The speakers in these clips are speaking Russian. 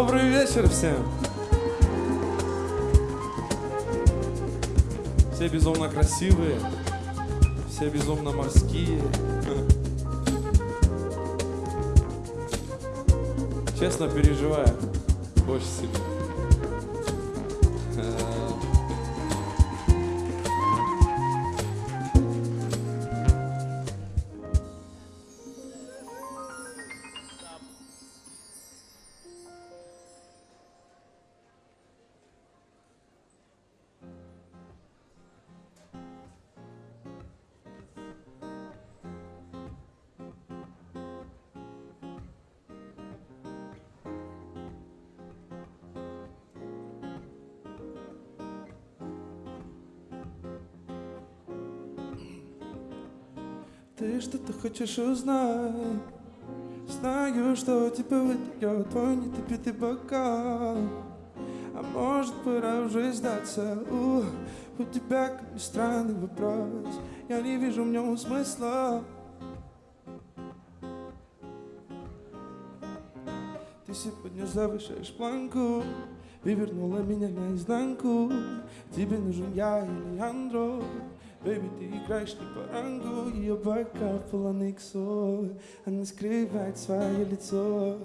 Добрый вечер всем! Все безумно красивые, все безумно морские. Честно переживаю больше себя. Хочешь узнать? Знаю, что тебя выдает твой недопитый бокал. А может пора уже сдаться? У, у тебя как ни странный вопрос. Я не вижу в нем смысла. Ты сегодня завышаешь планку Вывернула меня наизнанку. Тебе нужен я или Андро Baby, ты играешь не по рангу Ее бокал полон иксов Она скрывает свое лицо.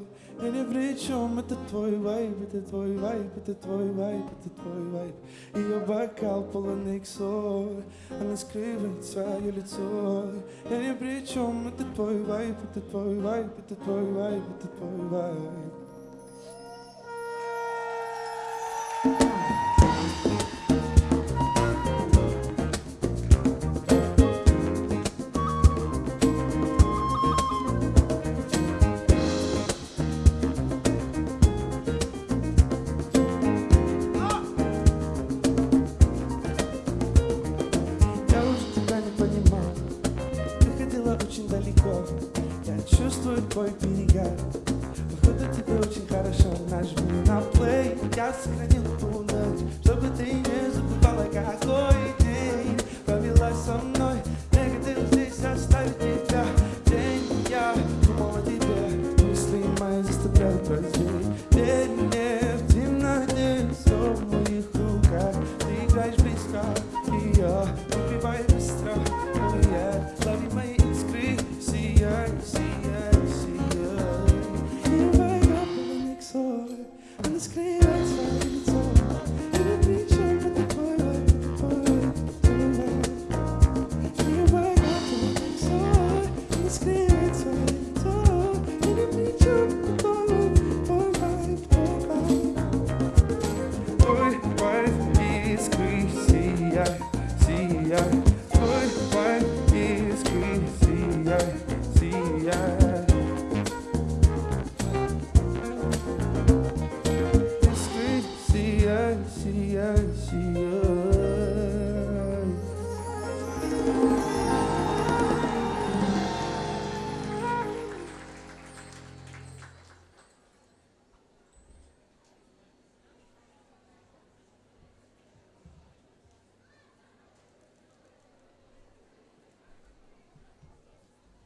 Я не при чем, это твой вайб Это твой вайб, это твой вайб, это твой вайб. Ее бокал полон иксов Она скрывает свое лицо. Я не при чем, это твой вайб Это твой вайб, это твой вайб, это твой вайб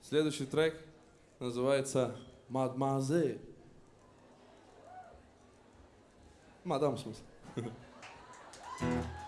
Следующий трек называется «Мадмазель». Мадам, в смысле.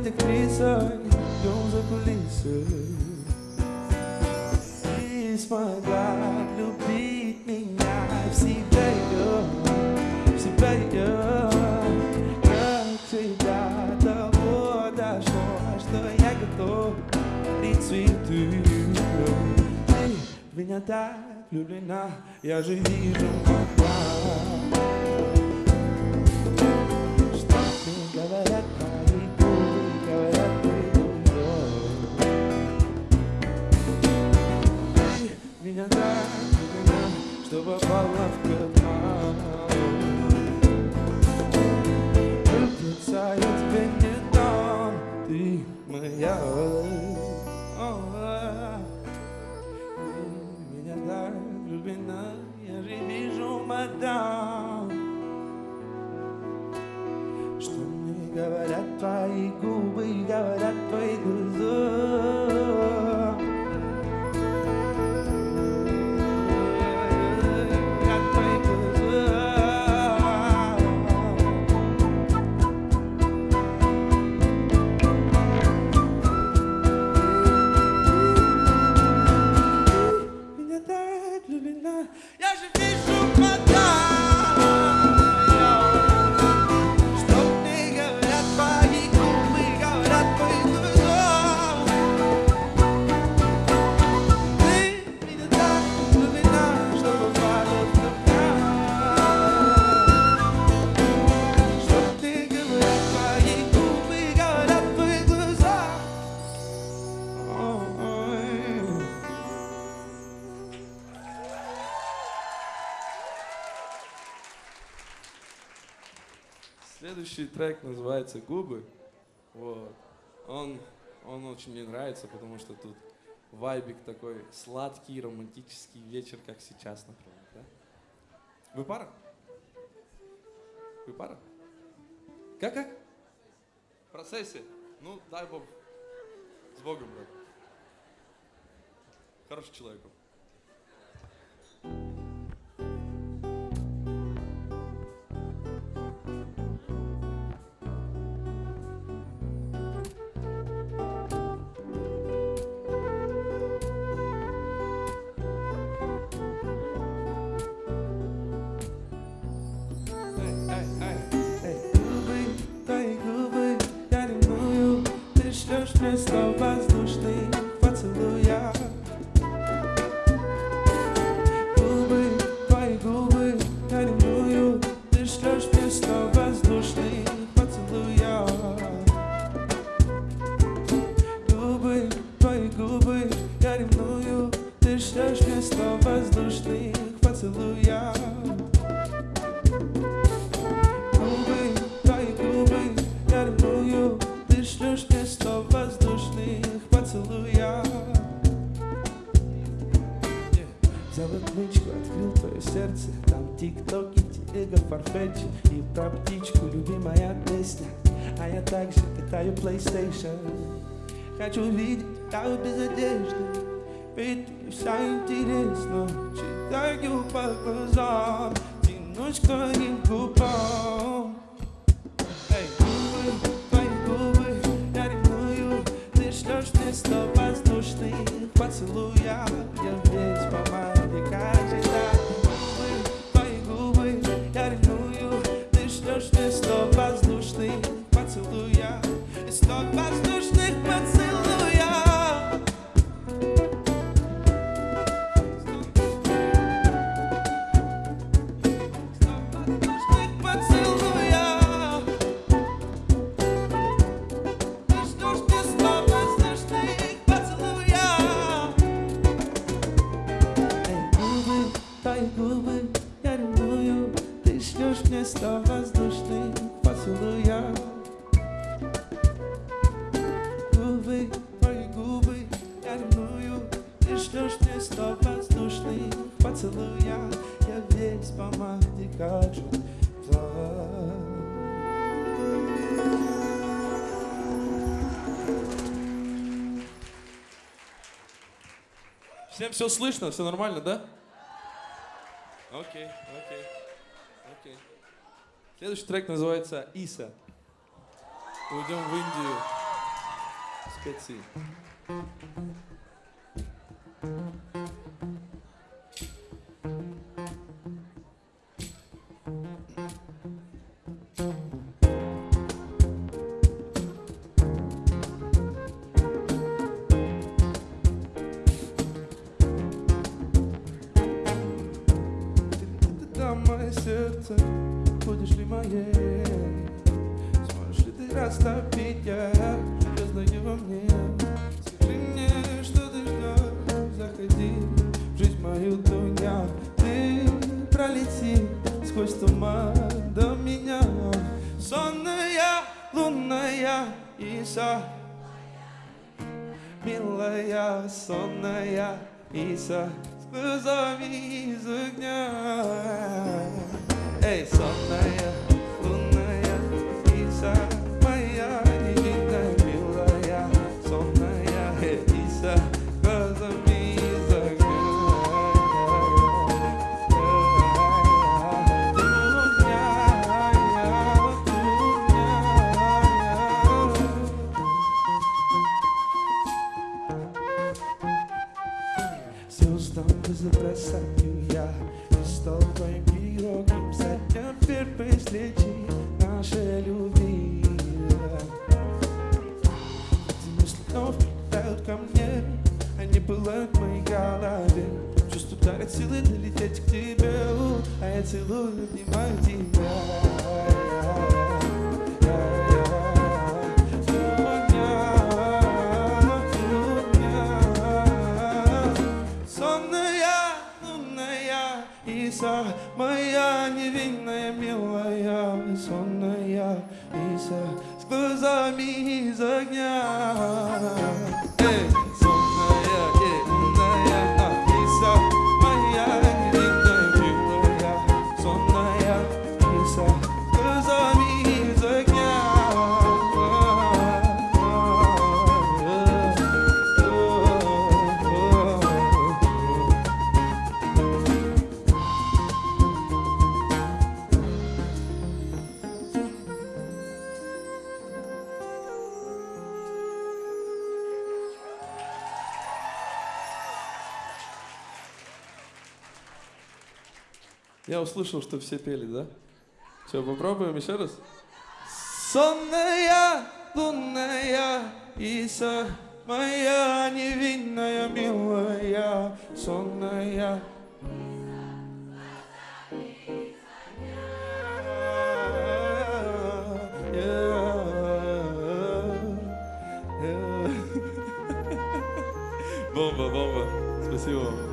быть актрисой, идем за кулисы. И смогла любить меня в себя ее, в себя ее. Как всегда, того дошло, что я готов и цветы. Ты меня так влюблена, я же вижу глаза. Меня так влюблена, что попала в капкан. Влюбиться я тебе не дам, ты моя. Меня так влюблена, я же вижу мадам. Что мне говорят твои трек называется «Губы». Вот. Он, он очень мне нравится, потому что тут вайбик такой сладкий, романтический вечер, как сейчас, например. Да? Вы пара? Вы пара? Как, как? В процессе? Ну, дай Бог. С Богом, брат. Хороший человек. он. Губы, Ты шлешь мне слов Хочу видеть тебя без одежды Ведь мне вся интересно. Читаю по глазам Тянусь к твоим губам Всем все слышно, все нормально, да? Окей, окей, окей. Следующий трек называется Иса. Уйдем в Индию. presença силы долететь к тебе. А я целую, обнимаю тебя. слушал, что все пели, да? Все, попробуем еще раз. Сонная, лунная, Иса, моя невинная, милая, сонная. Бомба, бомба. Спасибо вам.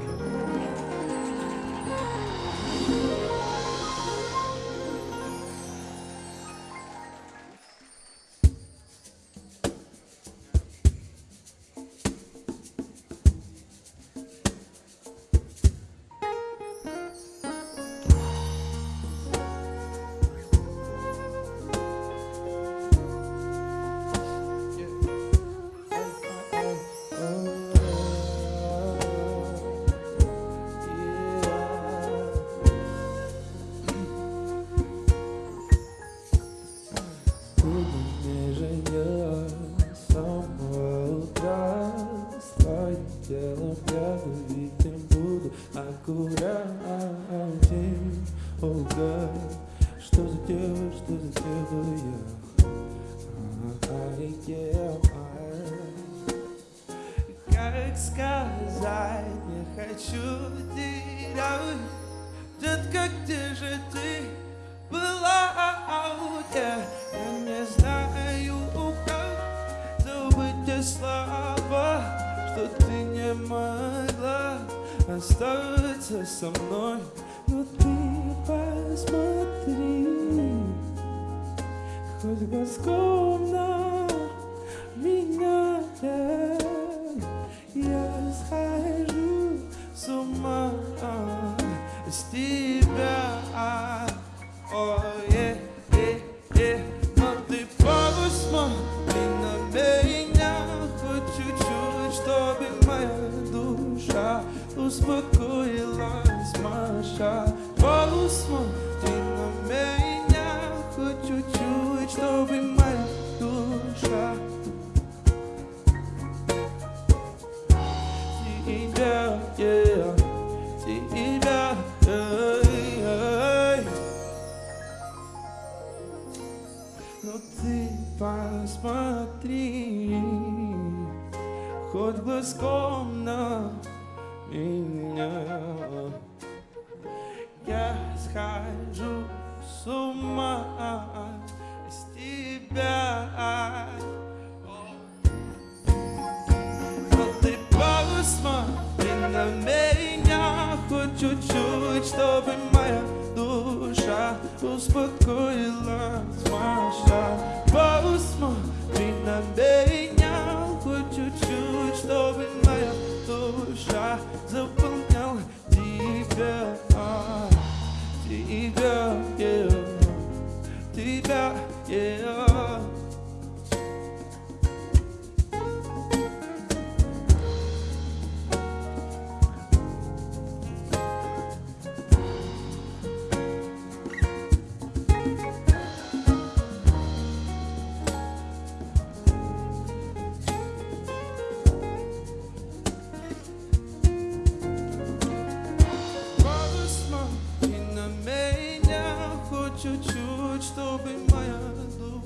moja dusza uspokoiła zmasza Bolu smutki na mnie Хочу чуть, чтобы моя душа Тебя, yeah, тебя, yeah, Não te faz посмотри глазком на меня. Я схожу с ума а с тебя. Но ты посмотри на меня хоть чуть-чуть, чтобы моя душа успокоилась, Маша. Посмотри на меня. Душа заполняла тебя, тебя, yeah, тебя, yeah. Чуть-чуть, чтобы моя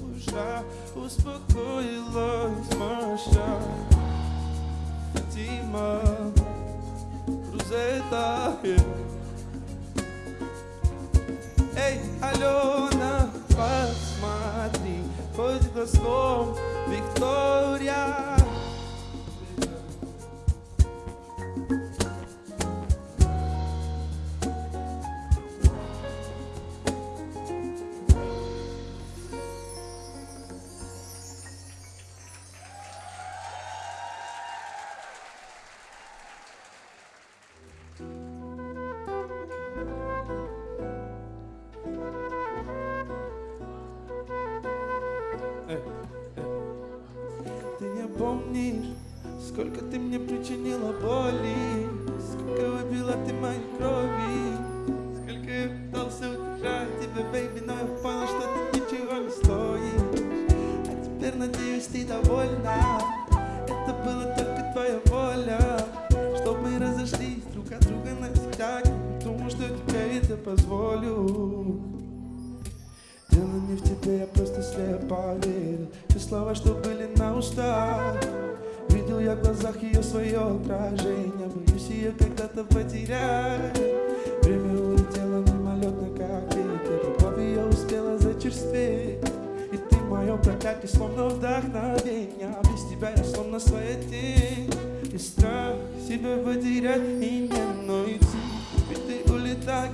душа успокоилась, Маша. Дима, Рузета. Эй, Алена, посмотри, хоть глазком, Виктория.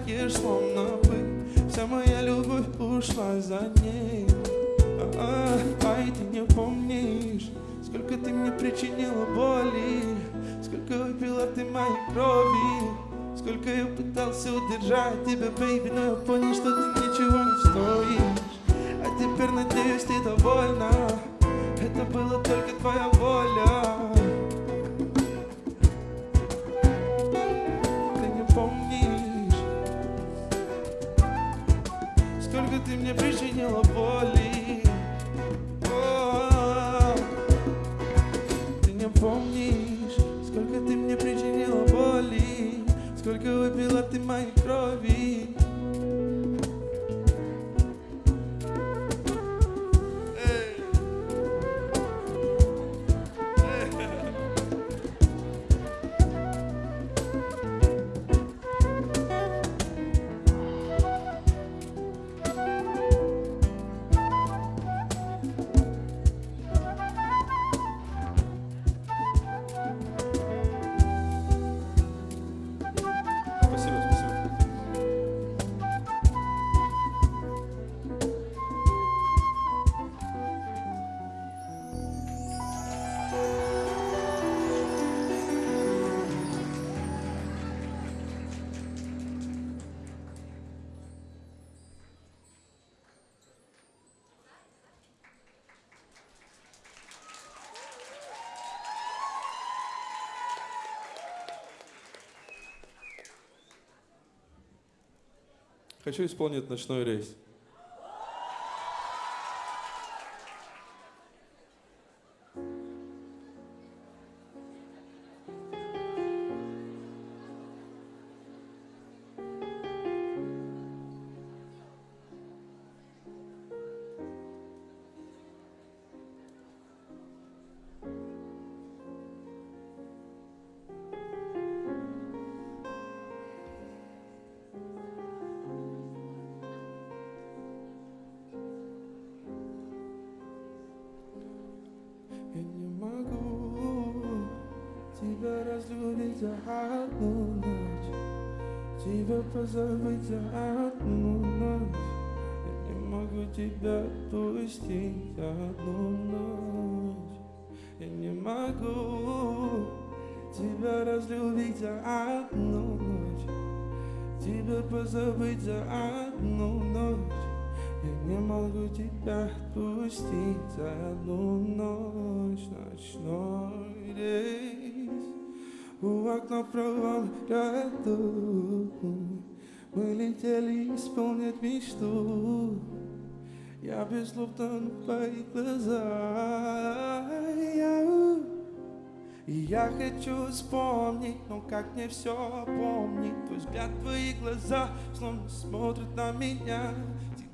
Улетаешь, словно пыль Вся моя любовь ушла за ней Ай, ты не помнишь Сколько ты мне причинила боли Сколько выпила ты моей крови Сколько я пытался удержать тебя, бэйби Но я понял, что ты ничего не стоишь. А теперь, надеюсь, ты довольна. Это было только твоя воля ты мне причинила боли. О, Ты не помнишь Сколько ты мне причинила боли Сколько выпила ты моей крови Хочу исполнить ночной рейс. Позабыть хочу вспомнить, но как мне все помнить? Твой взгляд, твои глаза, словно смотрят на меня.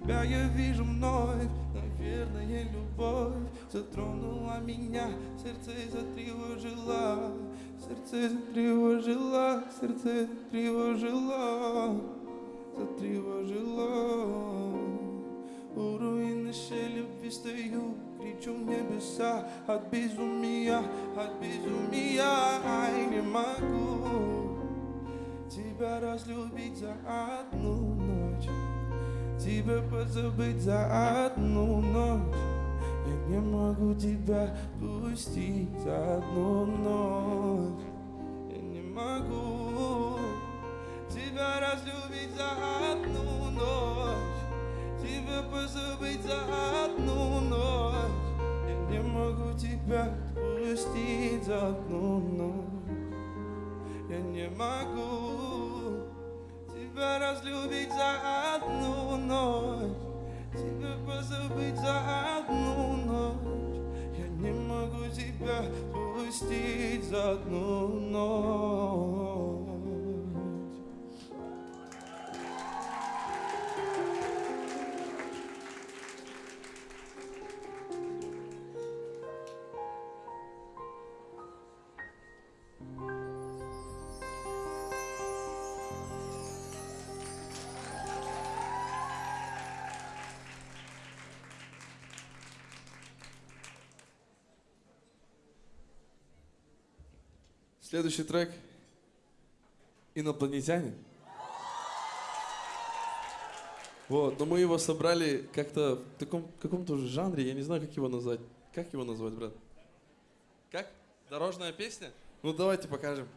Тебя я вижу вновь, наверное, любовь Затронула меня, сердце затревожило Сердце затревожило, сердце затревожило Затревожило у руин нашей любви стою, кричу в небеса От безумия, от безумия Ай, не могу тебя разлюбить за одну ночь Тебя позабыть за одну ночь. Я не могу тебя пустить за одну ночь. Я не могу тебя разлюбить за одну ночь Тебя позабыть за одну ночь. Я не могу тебя отпустить за одну ночь. Я не могу тебя разлюбить за одну ночь. Тебя позабыть за одну ночь. Я не могу тебя отпустить за одну ночь Следующий трек «Инопланетяне». Вот, но мы его собрали как-то в таком каком-то жанре, я не знаю, как его назвать. Как его назвать, брат? Как? Дорожная песня? Ну давайте покажем.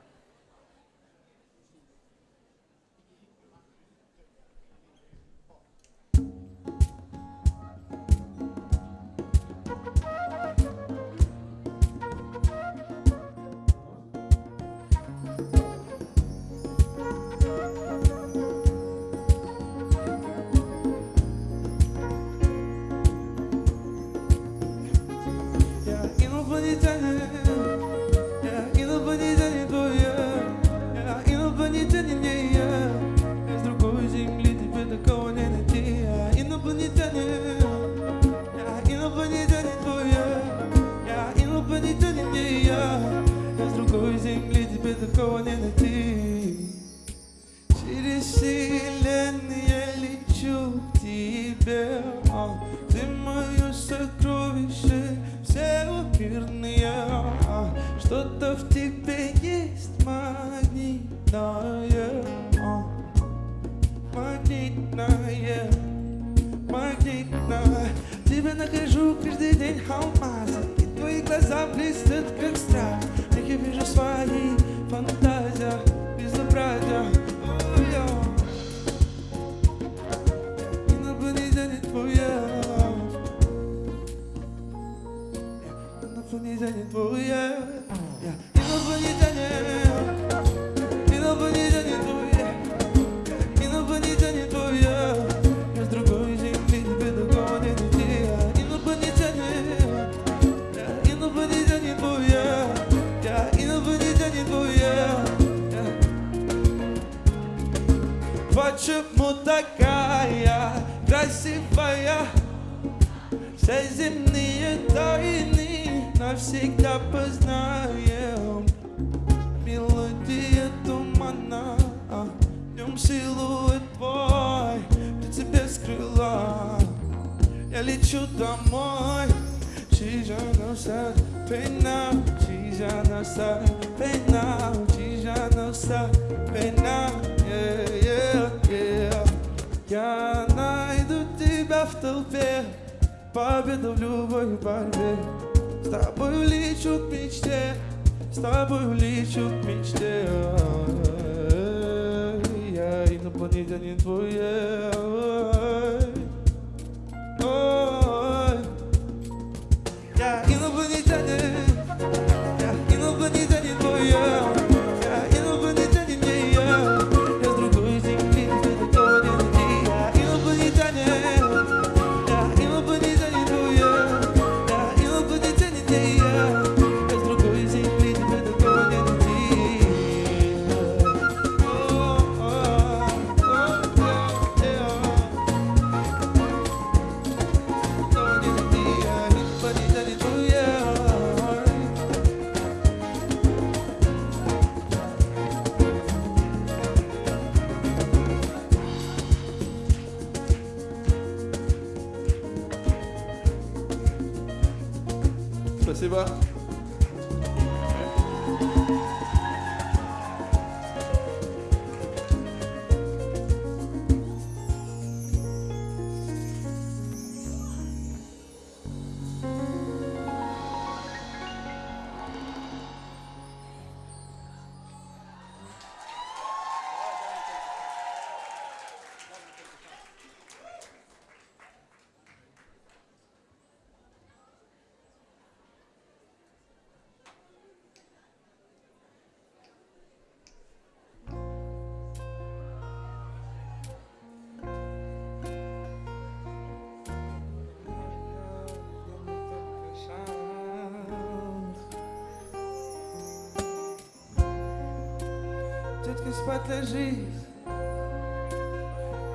Спать ложись.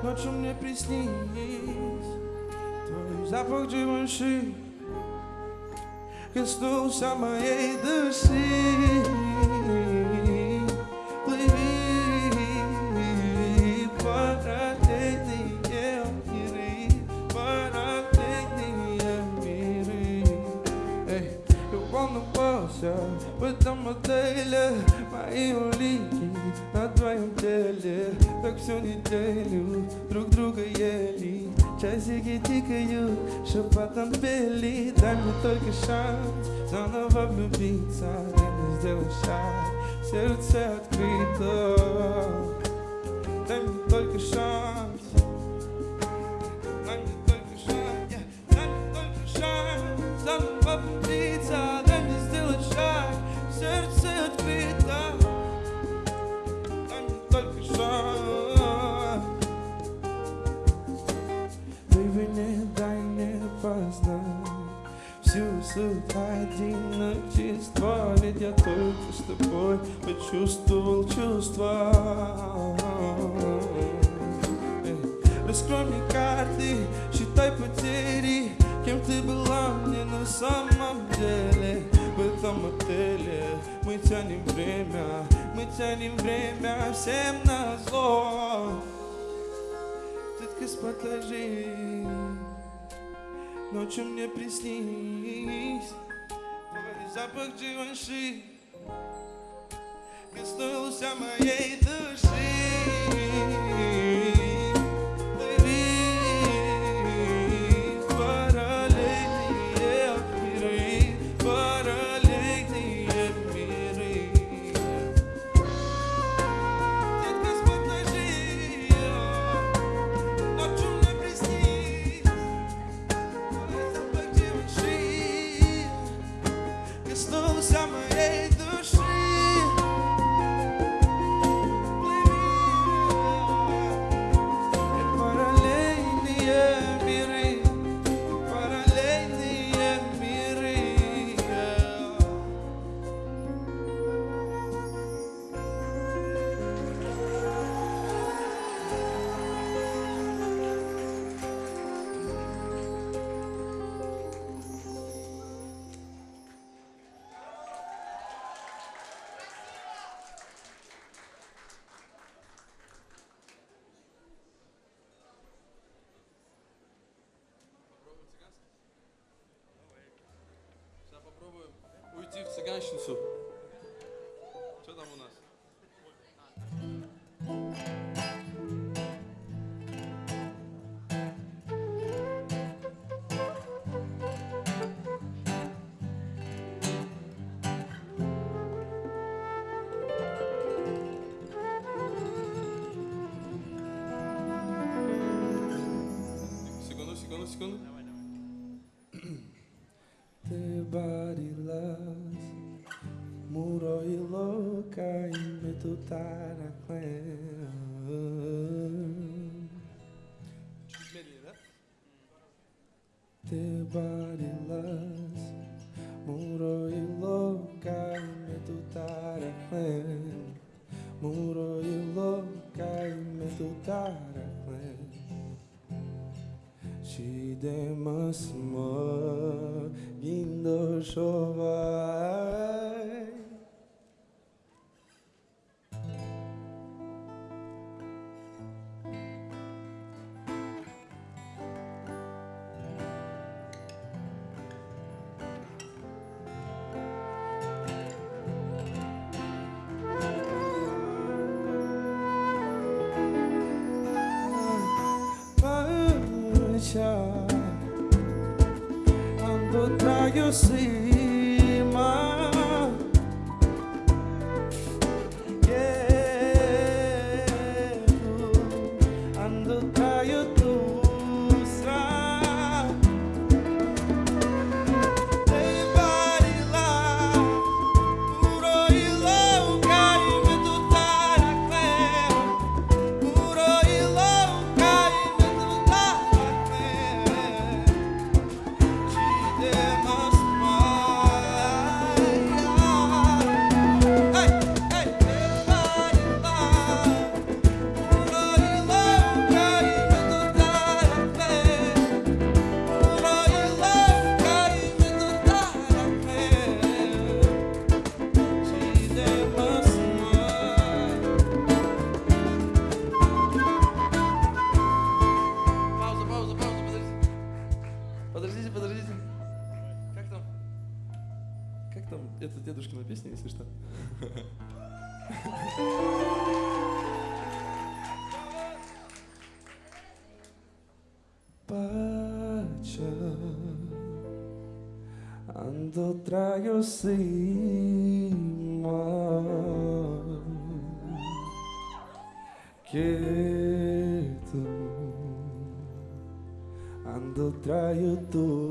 Ночью мне приснись. Твой запах дживанши Коснулся моей души волновался в этом отеле Мои улики на твоем теле. Так всю неделю друг друга ели Часики тикают, шепотом пели. Дай мне только шанс заново влюбиться Дай мне сделать шаг, сердце открыто. Дай мне только шанс Всю суть одиночества Ведь я только с тобой почувствовал чувства. Раскрой мне карты, считай потери Кем ты была мне на самом деле. В этом отеле мы тянем время Мы тянем время всем на зло. Спать ложись Ночью мне приснись Твой запах дживанши. Коснулся моей души Dziw cygańszczyzn estar a clever. Teu body loves, muro e louca, medo estar a. Muro e louca, medo estar a clever. She demas mo, gindo. Это дедушкина песня, если что. Pacha Ando traio cima Quieto Ando traio doça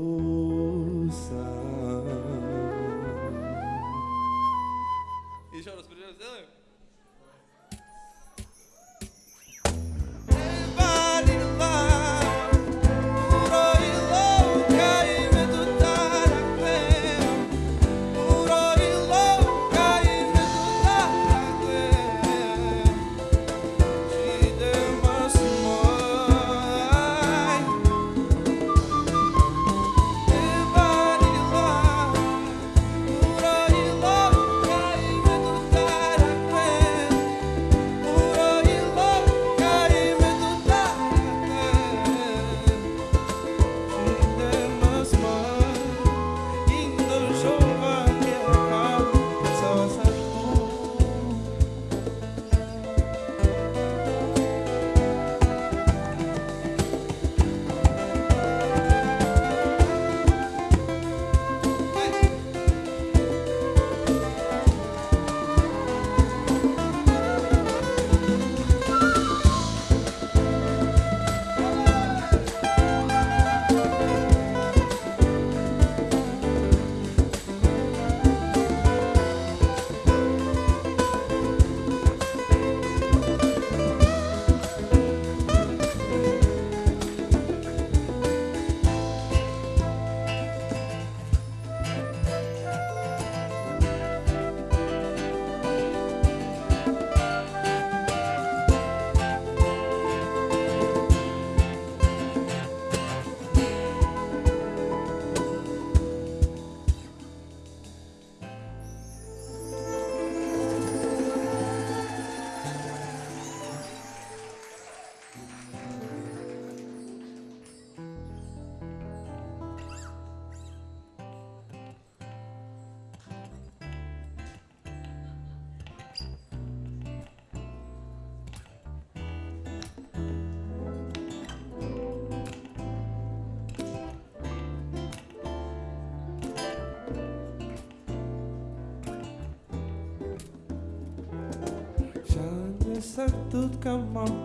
тут камон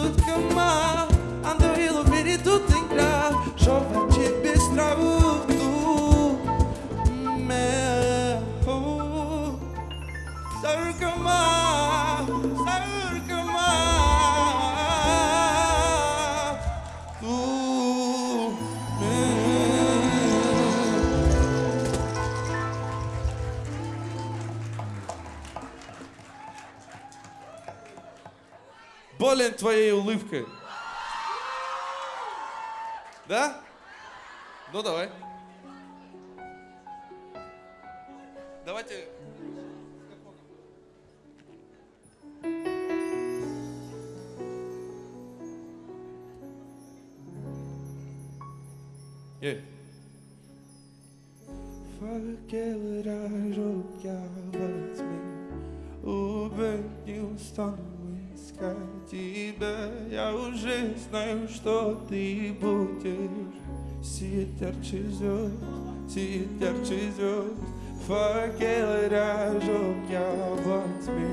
حدودكم ما Болен твоей улыбкой. Да? Ну давай. Давайте. Ей. Fakkelrar och gavat mig Убедил стану искать тебя. Я уже знаю, что ты будешь. Сиять ярче звезд, сиять ярче звезд. Факелы жег я во тьме.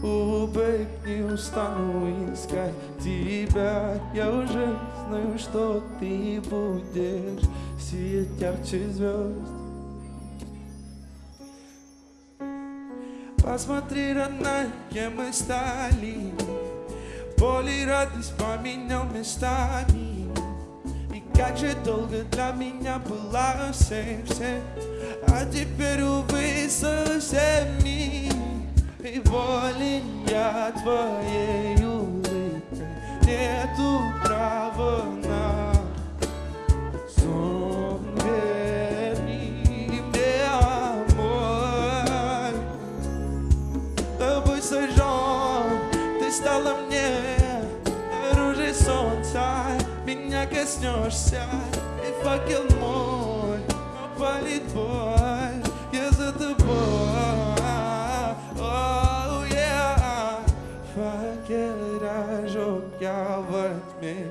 Убег не устану искать тебя. Я уже знаю, что ты будешь. Сиять ярче звезд. Посмотри, родная, кем мы стали Боль и радость поменял местами. И как же долго для меня была сердце А теперь, увы, совсем И волен я твоей улыбкой Нету права на коснешься И факел мой опалит бой Я за тобой Oh, yeah. Факел разжег я во тьме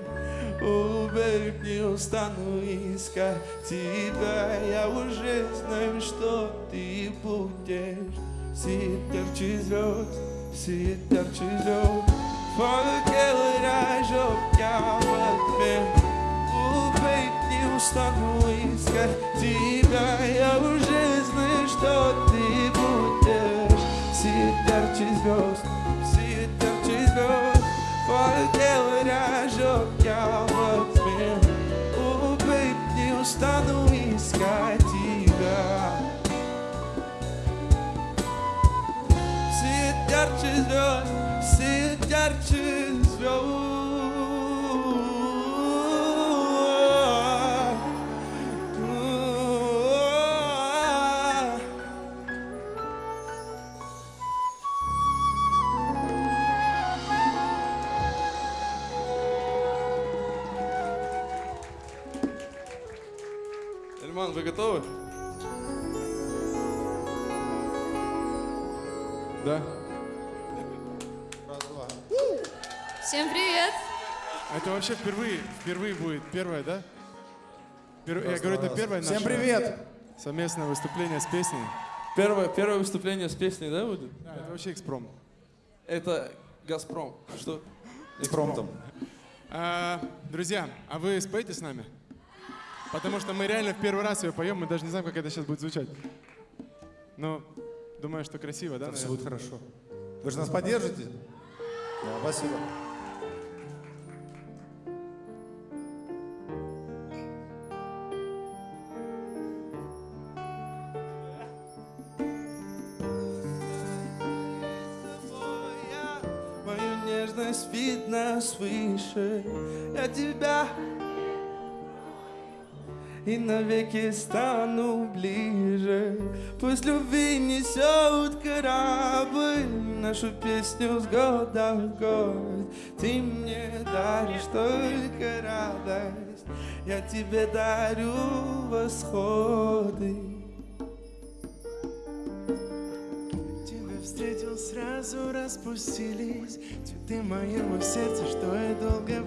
Убег не устану искать тебя. Я уже знаю, что ты будешь. Сиять ярче звезд, сиять ярче звезд Fora queiraj o que amanhã O peito está no isca Diga eu Jesus E te botando Se der tisbos, se der tisbos Fora queiraj o que amanhã O peito está no isca Diga Se der tisbos, se Ярче звезд. Эльман, вы готовы? Да. Всем привет! Это вообще впервые, впервые будет первое, да? Пер... Я говорю, это первое наше Всем привет! совместное выступление с песней. Первое, первое выступление с песней, да, будет? Да, это вообще экспром. Это Газпром. А что? Экспром там. А, друзья, а вы споете с нами? Потому что мы реально в первый раз ее поем, мы даже не знаем, как это сейчас будет звучать. Но думаю, что красиво, да? Все будет хорошо. Вы же нас поддержите? Да, спасибо. души я тебя и навеки стану ближе. Пусть любви несет корабль нашу песню с года в год. Ты мне даришь только радость, я тебе дарю восходы. сразу распустились. Цветы моего сердца, что я долго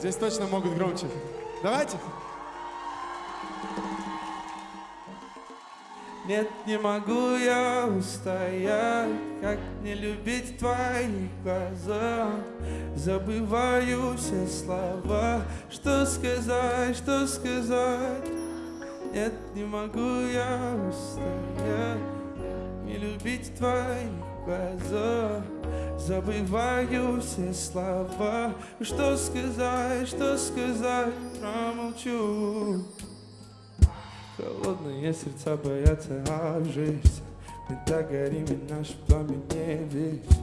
Здесь точно могут громче. Давайте. Нет, не могу я устоять, как не любить твои глаза. Забываю все слова, что сказать, что сказать. Нет, не могу я устоять, не любить твои глаза. Забываю все слова, что сказать, что сказать, промолчу. Холодные сердца боятся обжечься Мы так горим, и наш пламя не вечно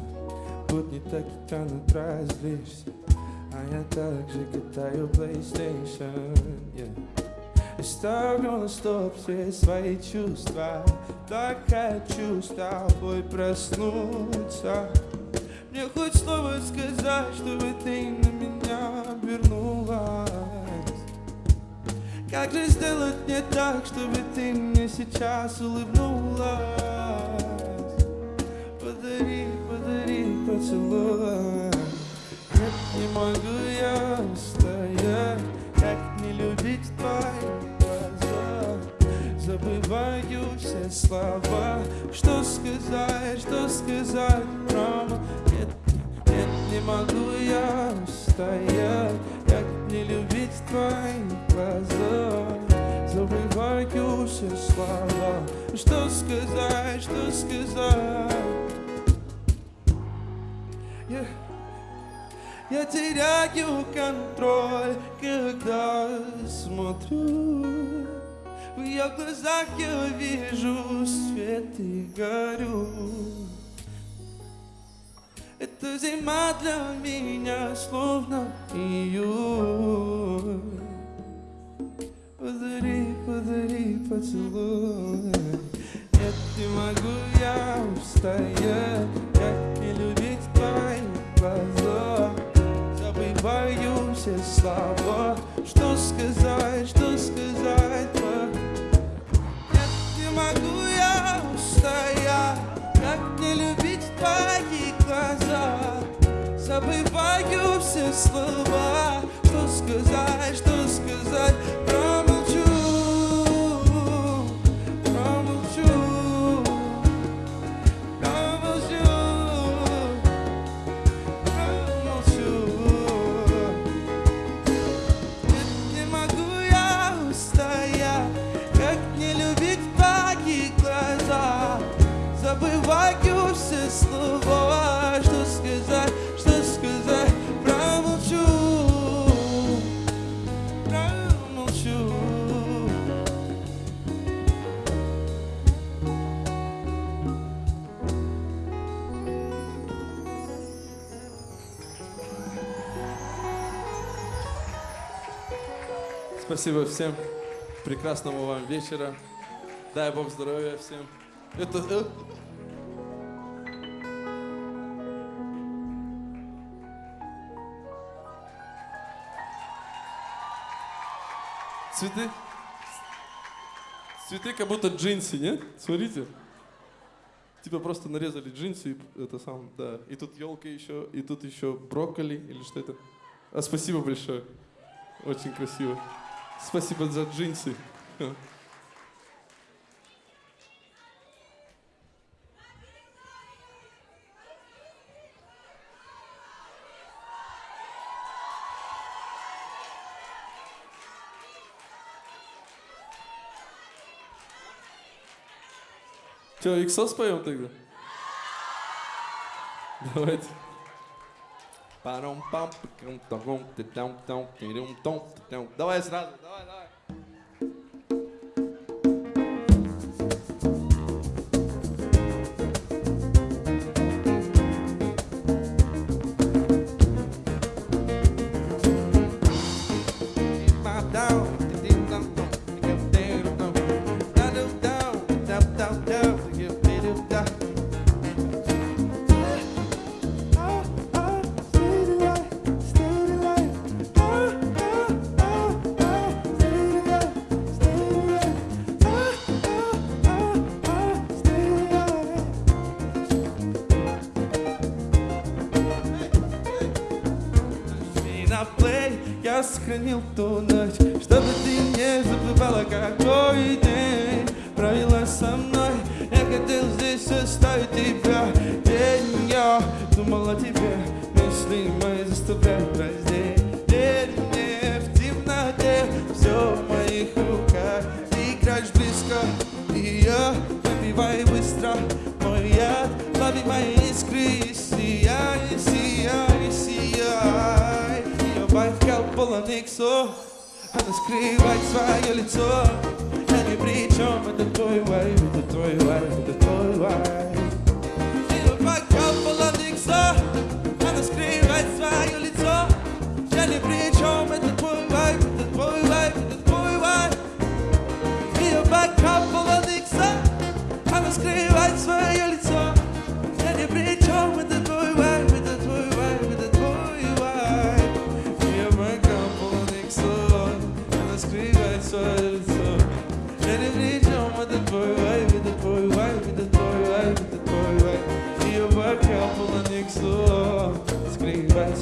Тут не так и тянут развлечься А я так же катаю PlayStation yeah. И ставлю на стоп все свои чувства. Так хочу с тобой проснуться Мне хоть слово сказать, чтобы ты на меня вернулась как же сделать не так, чтобы ты мне сейчас улыбнулась? Подари, подари поцелуй. Нет, не могу я стоять, как не любить глаза. Забываю все слова, что сказать, что сказать, мама. Нет, нет, не могу я стоять, как не любить твои глаза? Забываю все слова. Что сказать, что сказать? Я, я теряю контроль, когда смотрю В ее глазах я вижу свет и горю. Это зима для меня словно июль. Подари, подари поцелуй. Нет, не могу я устоять. Как не любить твои глаза. Забываю все слова Что сказать, Забываю все слова Что сказать, что сказать Спасибо всем. Прекрасного вам вечера. Дай Бог здоровья всем. Это... э, Цветы? Цветы как будто джинсы, нет? Смотрите. Типа просто нарезали джинсы, это сам, да. И тут елка еще, и тут еще брокколи, или что это? А спасибо большое. Очень красиво. Спасибо за джинсы. Че, иксо споем тогда? Давайте. Паром пам eu tô na Ее бокал полон иксов она скрывает свое лицо Я ни при чем, это твой вайб, это твой вайб, это твой вайб Ее бокал полон икса Она скрывает свое лицо Я ни при чем, это твой вайб, это твой вайб, это твой вайб Ее бокал полон икса Она скрывает свое лицо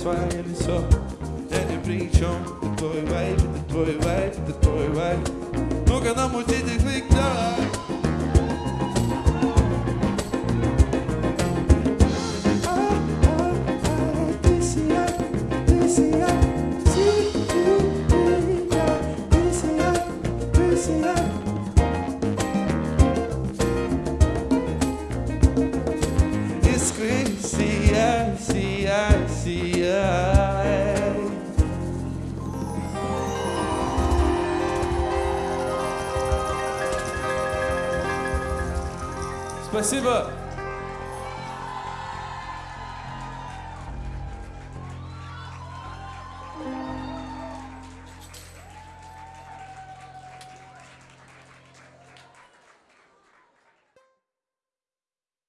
Скрывает свое лицо Я ни при чем, это твой вайб, это твой вайб, это твой вайб Ну-ка намути Спасибо.